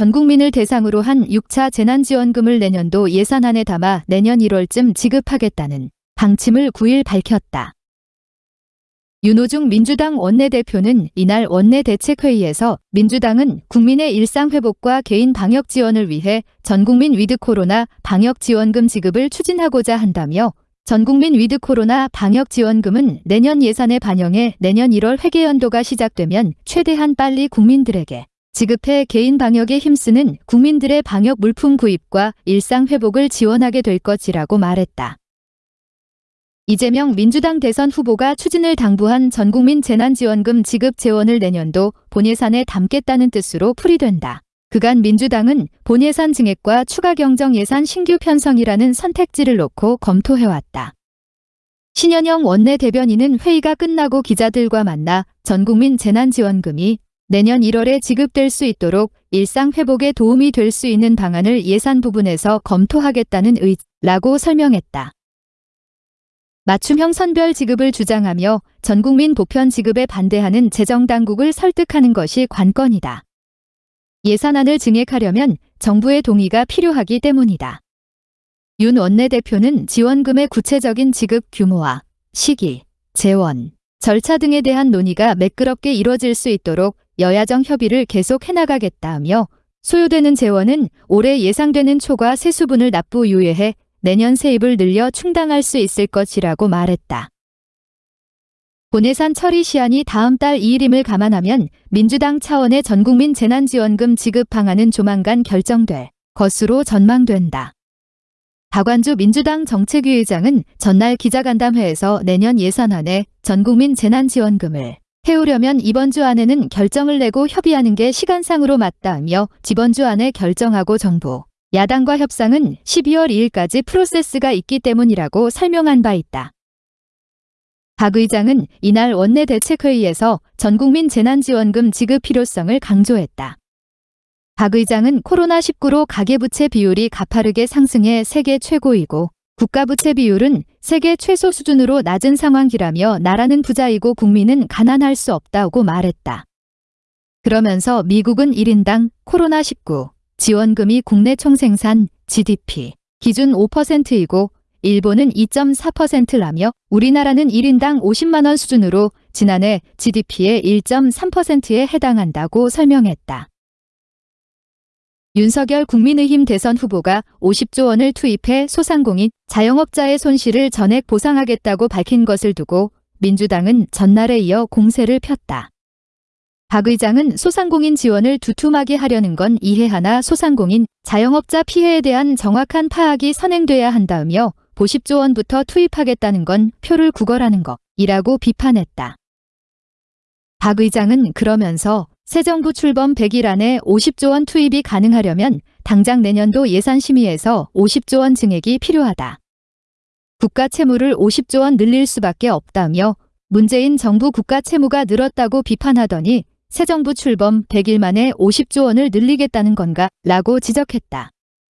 전 국민을 대상으로 한 6차 재난지원금을 내년도 예산안에 담아 내년 1월쯤 지급하겠다는 방침을 9일 밝혔다. 윤호중 민주당 원내대표는 이날 원내대책회의에서 민주당은 국민의 일상회복과 개인 방역 지원을 위해 전국민 위드 코로나 방역 지원금 지급을 추진하고자 한다며 전국민 위드 코로나 방역 지원금은 내년 예산에 반영해 내년 1월 회계 연도가 시작되면 최대한 빨리 국민들에게 지급해 개인 방역에 힘쓰는 국민들의 방역 물품 구입과 일상 회복을 지원하게 될 것이라고 말했다. 이재명 민주당 대선 후보가 추진을 당부한 전국민 재난지원금 지급 재원을 내년도 본예산에 담겠다는 뜻으로 풀이된다. 그간 민주당은 본예산 증액과 추가 경정 예산 신규 편성이라는 선택지를 놓고 검토해왔다. 신현영 원내대변인은 회의가 끝나고 기자들과 만나 전국민 재난지원금이 내년 1월에 지급될 수 있도록 일상 회복에 도움이 될 수 있는 방안을 예산 부분에서 검토하겠다는 의지라고 설명했다. 맞춤형 선별 지급을 주장하며 전국민 보편 지급에 반대하는 재정당국을 설득하는 것이 관건이다. 예산안을 증액하려면 정부의 동의가 필요하기 때문이다. 윤 원내대표는 지원금의 구체적인 지급 규모와 시기, 재원, 절차 등에 대한 논의가 매끄럽게 이뤄질 수 있도록 여야정 협의를 계속 해나가겠다며 소요되는 재원은 올해 예상되는 초과 세수분을 납부 유예해 내년 세입을 늘려 충당할 수 있을 것이라고 말했다. 본예산 처리 시한이 다음 달 2일임을 감안하면 민주당 차원의 전국민 재난지원금 지급 방안은 조만간 결정될 것으로 전망된다. 박완주 민주당 정책위 의장은 전날 기자간담회에서 내년 예산안에 전국민 재난지원금을 해오려면 이번 주 안에는 결정을 내고 협의하는 게 시간상으로 맞다며 지번 주 안에 결정하고 정부, 야당과 협상은 12월 2일까지 프로세스가 있기 때문이라고 설명한 바 있다. 박 의장은 이날 원내대책회의에서 전국민 재난지원금 지급 필요성을 강조했다. 박 의장은 코로나19로 가계부채 비율이 가파르게 상승해 세계 최고이고 국가부채 비율은 세계 최소 수준으로 낮은 상황이라며 나라는 부자이고 국민은 가난할 수 없다고 말했다. 그러면서 미국은 1인당 코로나19 지원금이 국내 총생산 GDP 기준 5%이고 일본은 2.4%라며 우리나라는 1인당 50만원 수준으로 지난해 GDP의 1.3%에 해당한다고 설명했다. 윤석열 국민의힘 대선 후보가 50조 원을 투입해 소상공인 자영업자의 손실을 전액 보상하겠다고 밝힌 것을 두고 민주당은 전날에 이어 공세를 폈다. 박 의장은 소상공인 지원을 두툼하게 하려는 건 이해하나 소상공인, 자영업자 피해에 대한 정확한 파악이 선행돼야 한다며 50조 원부터 투입하겠다는 건 표를 구걸하는 것이라고 비판했다. 박 의장은 그러면서 새 정부 출범 100일 안에 50조 원 투입이 가능하려면 당장 내년도 예산심의에서 50조 원 증액이 필요하다. 국가 채무를 50조 원 늘릴 수밖에 없다며 문재인 정부 국가 채무가 늘었다고 비판하더니 새 정부 출범 100일 만에 50조 원을 늘리겠다는 건가? 라고 지적했다.